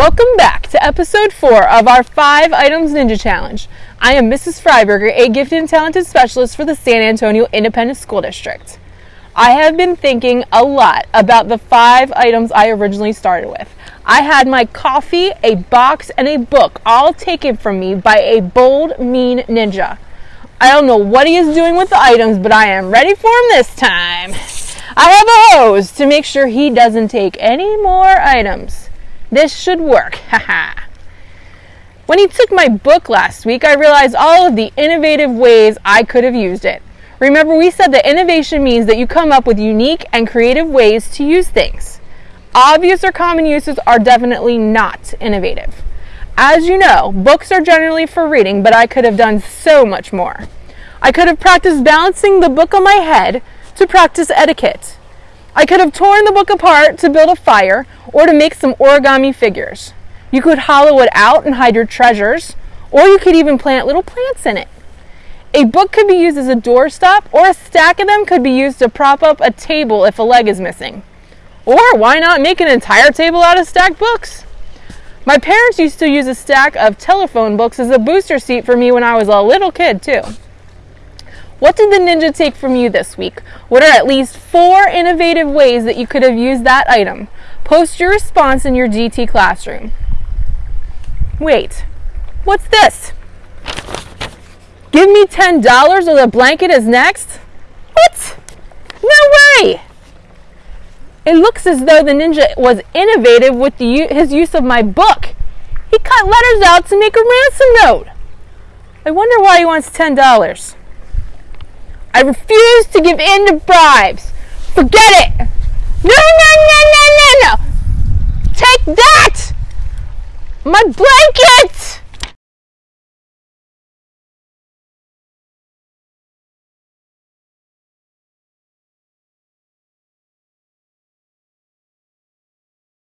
Welcome back to episode four of our Five Items Ninja Challenge. I am Mrs. Freiberger, a gifted and talented specialist for the San Antonio Independent School District. I have been thinking a lot about the five items I originally started with. I had my coffee, a box, and a book all taken from me by a bold, mean ninja. I don't know what he is doing with the items, but I am ready for him this time. I have a hose to make sure he doesn't take any more items. This should work. Haha. when he took my book last week, I realized all of the innovative ways I could have used it. Remember, we said that innovation means that you come up with unique and creative ways to use things. Obvious or common uses are definitely not innovative. As you know, books are generally for reading, but I could have done so much more. I could have practiced balancing the book on my head to practice etiquette. I could have torn the book apart to build a fire or to make some origami figures. You could hollow it out and hide your treasures, or you could even plant little plants in it. A book could be used as a doorstop, or a stack of them could be used to prop up a table if a leg is missing. Or why not make an entire table out of stacked books? My parents used to use a stack of telephone books as a booster seat for me when I was a little kid, too. What did the ninja take from you this week? What are at least four innovative ways that you could have used that item? Post your response in your GT classroom. Wait, what's this? Give me $10 or the blanket is next? What? No way! It looks as though the ninja was innovative with the, his use of my book. He cut letters out to make a ransom note. I wonder why he wants $10. I refuse to give in to bribes. Forget it. No, no, no, no, no, no. Take that. My blanket.